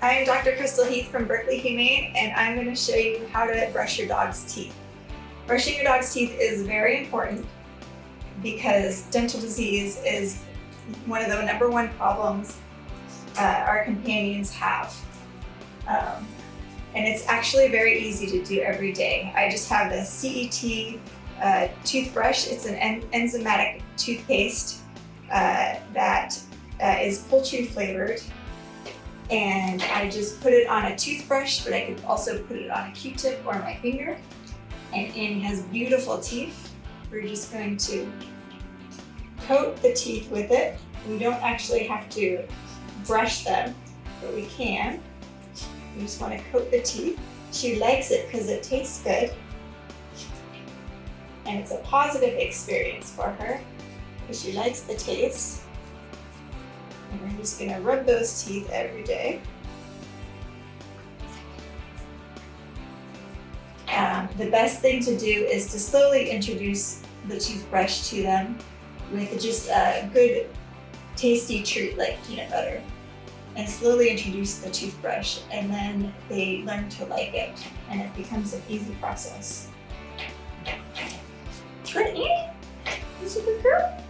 I'm Dr. Crystal Heath from Berkeley Humane and I'm going to show you how to brush your dog's teeth. Brushing your dog's teeth is very important because dental disease is one of the number one problems uh, our companions have. Um, and it's actually very easy to do every day. I just have the CET uh, toothbrush. It's an en enzymatic toothpaste uh, that uh, is poultry flavored. And I just put it on a toothbrush, but I could also put it on a Q-tip or my finger. And Annie has beautiful teeth. We're just going to coat the teeth with it. We don't actually have to brush them, but we can. You just want to coat the teeth. She likes it because it tastes good. And it's a positive experience for her because she likes the taste. And I'm just gonna rub those teeth every day. Um, the best thing to do is to slowly introduce the toothbrush to them with just a good tasty treat like peanut butter and slowly introduce the toothbrush and then they learn to like it and it becomes an easy process. Good Annie, that's a good girl.